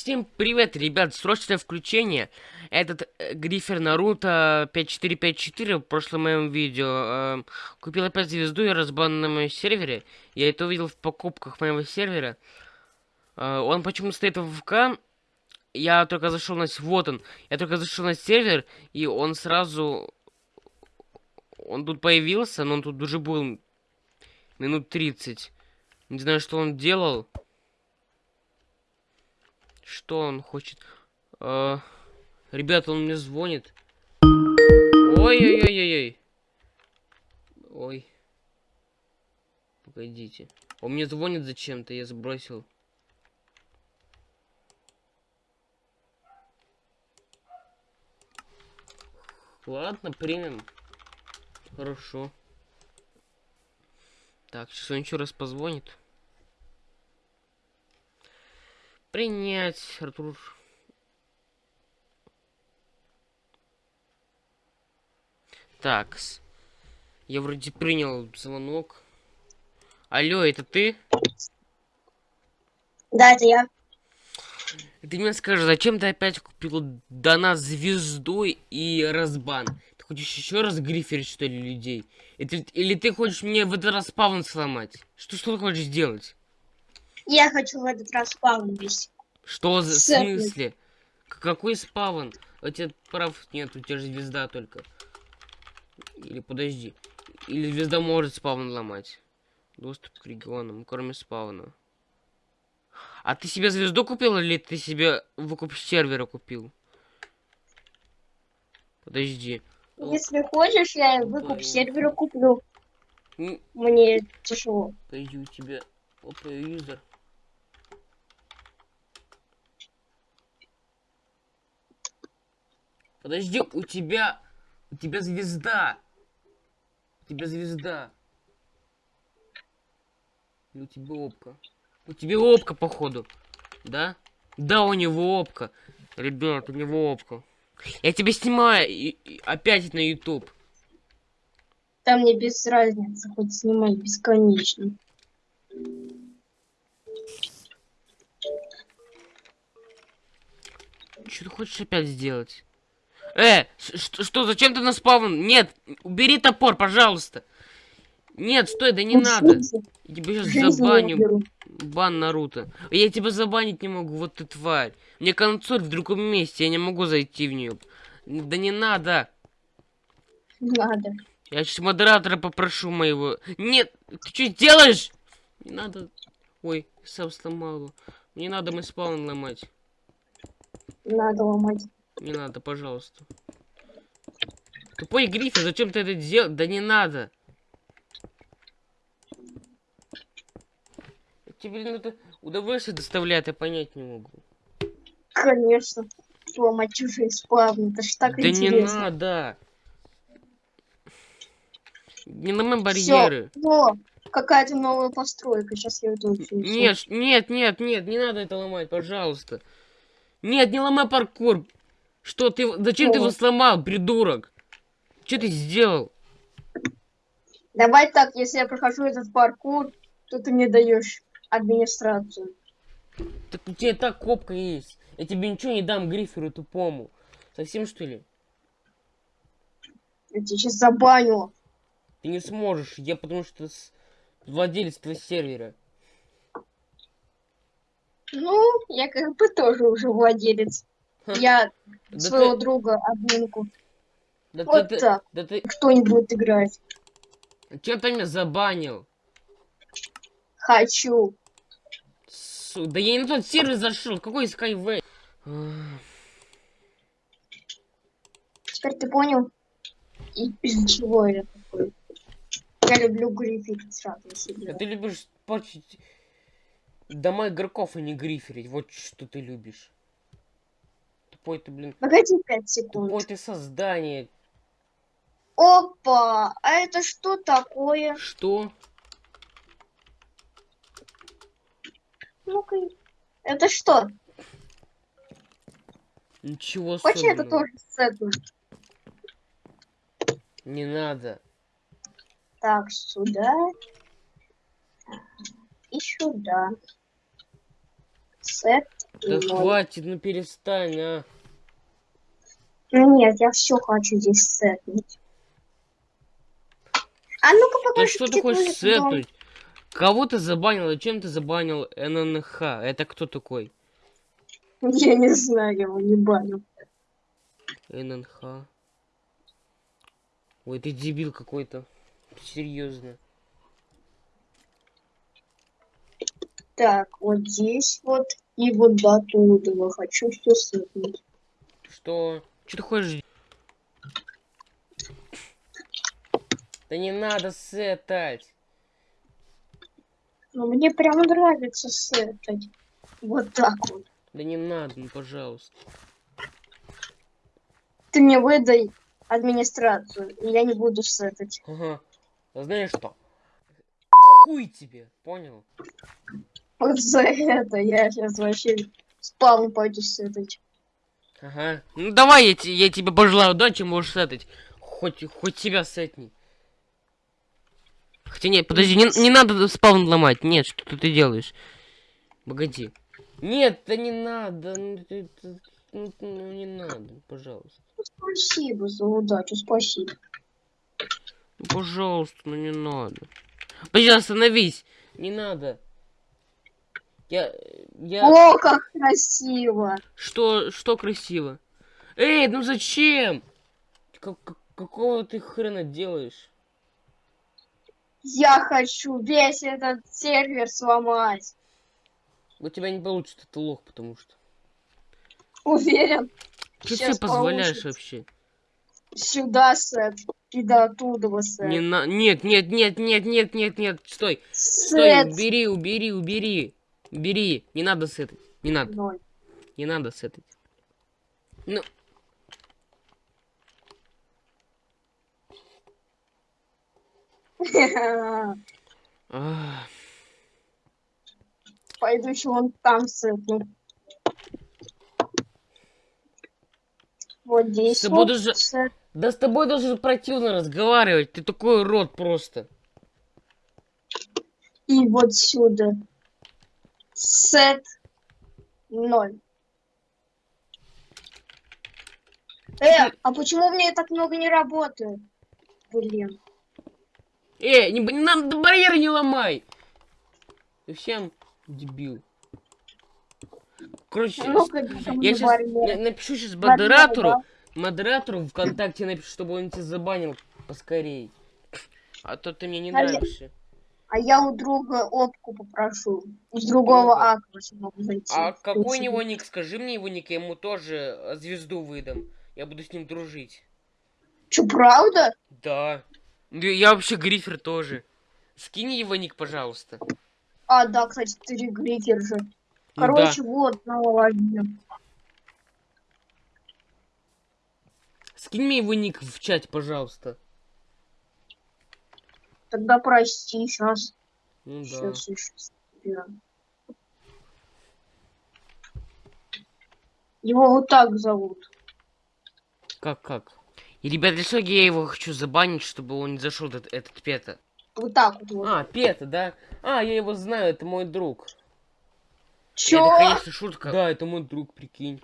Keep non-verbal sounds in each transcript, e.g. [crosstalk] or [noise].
Всем привет, ребят, срочное включение. Этот э, грифер Наруто 5454 в прошлом моем видео э, купил опять звезду и разбан на моем сервере. Я это увидел в покупках моего сервера. Э, он почему стоит в ВК? Я только зашел на... Вот он. Я только зашел на сервер, и он сразу... Он тут появился, но он тут уже был минут 30. Не знаю, что он делал. Что он хочет? А, ребята, он мне звонит. Ой-ой-ой-ой-ой. Ой. Погодите. Он мне звонит зачем-то, я сбросил. Ладно, примем. Хорошо. Так, сейчас он еще раз позвонит. Принять, Артур. Так, я вроде принял звонок. Алло, это ты? Да, это я. Ты мне скажи, зачем ты опять купил до нас звезду и разбан? Ты хочешь еще раз гриферить, что ли, людей? Это, или ты хочешь мне в этот раз спавн сломать? Что, что ты хочешь сделать? Я хочу в этот раз спаун вести. Что за в смысле? Какой спавн? У тебя прав нет, у тебя же звезда только. Или подожди. Или звезда может спавн ломать. Доступ к регионам, кроме спавна. А ты себе звезду купил или ты себе выкуп сервера купил? Подожди. Если хочешь, я выкуп сервера куплю. Мне тяжело. Подожди, у тебя опа юзер. Подожди, у тебя... У тебя звезда. У тебя звезда. И у тебя опка. У тебя опка, походу. Да? Да, у него опка. Ребят, у него опка. Я тебя снимаю и, и опять на YouTube. Там мне без разницы, хоть снимай бесконечно. Что ты хочешь опять сделать? Э, что, что, зачем ты на спавн? Нет, убери топор, пожалуйста. Нет, стой, да не ну, надо. Я тебя сейчас забаню. Бан Наруто. Я тебя забанить не могу, вот ты тварь. Мне консоль в другом месте, я не могу зайти в нее. Да не надо. Надо. Я сейчас модератора попрошу моего. Нет, ты что делаешь? Не надо. Ой, сам сломал. Не надо мы спаун ломать. Надо ломать. Не надо, пожалуйста. Тупой грифер, зачем ты это делал? Да не надо. Тебе ну, это удовольствие доставляет, я понять не могу. Конечно. Ломать чужие спавны, это ж так да интересно. Да не надо. Не ломай барьеры. Всё. какая-то новая постройка. Сейчас я это учу. Нет, нет, нет, нет, не надо это ломать, пожалуйста. Нет, не ломай паркур. Что ты... Зачем О. ты его сломал, придурок? Что ты сделал? Давай так, если я прохожу этот паркур, то ты мне даешь администрацию. Так у тебя так копка есть. Я тебе ничего не дам гриферу тупому. Совсем что ли? Я тебя сейчас забаню. Ты не сможешь, я потому что владелец твоего сервера. Ну, я как бы тоже уже владелец. Я [laughs] да своего ты... друга админку. Да вот ты, так. Да ты... Кто не будет играть. Че ты меня забанил? Хочу. Су, да я не на тот сервер зашел. Какой Skyway? Теперь ты понял? И из-за чего я такой? Я люблю грифить сразу себе. А ты любишь портить дома игроков, а не гриферить. Вот что ты любишь. Тупой ты, блин. Погоди 5 секунд. Тупой ты создание. Опа! А это что такое? Что? Ну-ка. Это что? Ничего Хочешь это тоже сетну? Не надо. Так, сюда. И сюда. Сет. Да хватит, ну перестань, а. Ну нет, я все хочу здесь сетнуть. А ну-ка покажи. Что ты хочешь сетнуть? Кого ты забанил? И чем ты забанил ННХ? Это кто такой? Я не знаю, я его не банил. ННХ. Ой, ты дебил какой-то. Серьезно. Так, вот здесь вот и вот до туда. Хочу все сыпнуть. Что? Что ты хочешь? Да не надо сетать. Ну, мне прям нравится сетать. Вот так вот. Да не надо, ну, пожалуйста. Ты мне выдай администрацию, и я не буду сетать. Ага. А знаешь что? Хуй тебе, понял? Вот за это я сейчас вообще спавн пойду сетать. Ага. Ну давай я, я тебе пожелаю удачи, можешь сетать. Хоть, хоть себя сетни. Хотя нет, подожди, не, не надо спаун ломать. Нет, что ты делаешь? Погоди. Нет, да не надо. Ну, ну, ну не надо, пожалуйста. Спасибо за удачу, спасибо. Ну, пожалуйста, ну не надо. Подожди, остановись. Не надо. Я... я... О, как красиво! Что, что красиво? Эй, ну зачем? Как, какого ты хрена делаешь? Я хочу весь этот сервер сломать. У тебя не получится, ты лох, потому что. Уверен. Что ты позволяешь получится. вообще? Сюда сет. И до оттуда сет. Не на... Нет, нет, нет, нет, нет, нет, нет. Стой. Сет. Стой, убери, убери, убери. Убери. Не надо сетать. Не надо. Ноль. Не надо сетать. Ну. [laughs] Пойду еще вон там сетну. Вот здесь. С вот даже... Да с тобой даже противно разговаривать. Ты такой рот просто. И вот сюда. Сет ноль. Э, а почему меня так много не работает? Блин. Э, не, не нам барьер не ломай. Ты всем дебил. Короче, ну я сейчас напишу сейчас модератору, модератору ВКонтакте напишу, чтобы он тебя забанил поскорей. А то ты мне не нравишься. А я у друга опку попрошу. Из другого аква могу зайти. А какой у него ник? Скажи мне его ник, я ему тоже э, звезду выдам. Я буду с ним дружить. Че, правда? Да. Я вообще грифер тоже. Скинь его ник, пожалуйста. А, да, кстати, ты грифер же. Ну Короче, да. вот, налоги. Скинь мне его ник в чате, пожалуйста. Тогда прости, сейчас. Ну да. Сейчас, сейчас. Его вот так зовут. Как, как? И, ребят, для чего я его хочу забанить, чтобы он не зашел этот, этот пета? Вот так вот. А, пета, да? А, я его знаю, это мой друг. Чё? Это, конечно, шутка. Да, это мой друг, прикинь.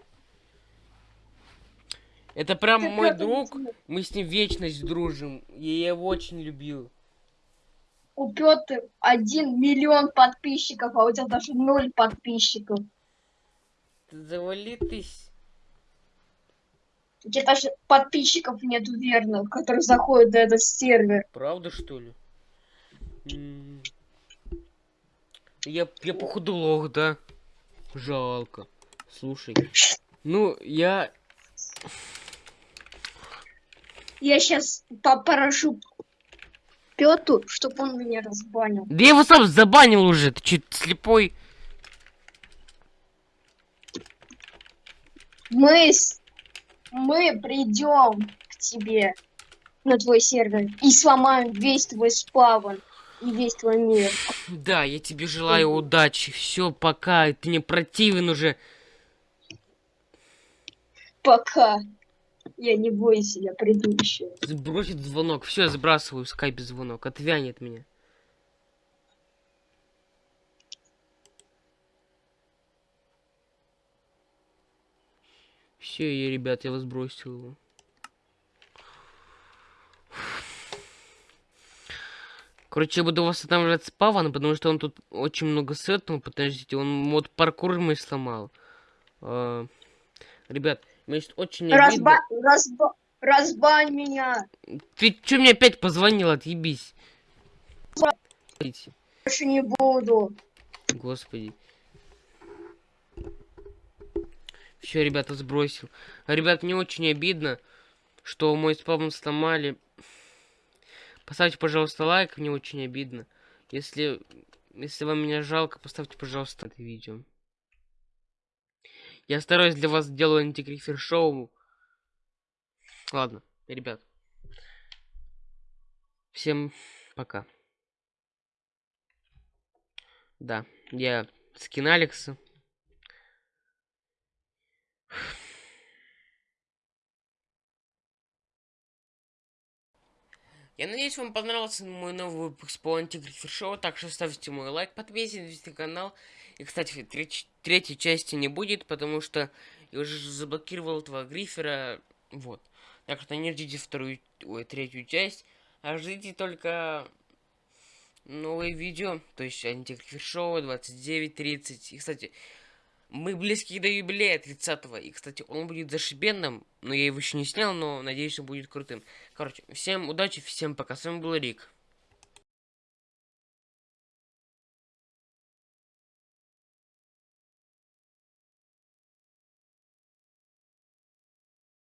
Это прям Ты мой друг. Мы с ним вечность дружим. И я его очень любил. У Петр один миллион подписчиков, а у тебя даже ноль подписчиков. Завали ты. У тебя даже подписчиков нету верных, которые заходят на этот сервер. Правда, что ли? Я, я походу лох, да? Жалко. Слушай. Ну, я... Я сейчас попрошу Пету, чтобы он меня разбанил. Да я его сам забанил уже, ты че, слепой? Мы, с... мы придем к тебе на твой сервер и сломаем весь твой спавн и весь твой мир. Да, я тебе желаю удачи. Все, пока. Ты мне противен уже. Пока. Я не бойся, я приду еще. Сбросит звонок. Все, сбрасываю скайп звонок. Отвянет меня. Все, я, ребят, я вас бросил. Короче, я буду восстанавливать спаван, потому что он тут очень много сетнул. Подождите, он мод паркур мы сломал. А, ребят, мне очень Разба... обидно. Разба... Разбань меня. Ты что мне опять позвонил, отъебись. Больше не буду. Господи. Все, ребята, сбросил. Ребят, мне очень обидно, что мой спавн сломали. Поставьте, пожалуйста, лайк, мне очень обидно. Если, если вам меня жалко, поставьте, пожалуйста, это видео. Я стараюсь для вас делаю антигрифер шоу. Ладно, ребят. Всем пока. Да, я скин Алекса. Я надеюсь, вам понравился мой новый выпуск по антигрифер шоу, так что ставьте мой лайк, подписывайтесь на канал. И, кстати, треть, третьей части не будет, потому что я уже заблокировал этого грифера, вот. Так что не ждите вторую, ой, третью часть, а ждите только новые видео, то есть антигрифер шоу 29.30. И, кстати, мы близки до юбилея 30-го. И, кстати, он будет зашибенным. Но я его еще не снял, но надеюсь, он будет крутым. Короче, всем удачи, всем пока. С вами был Рик.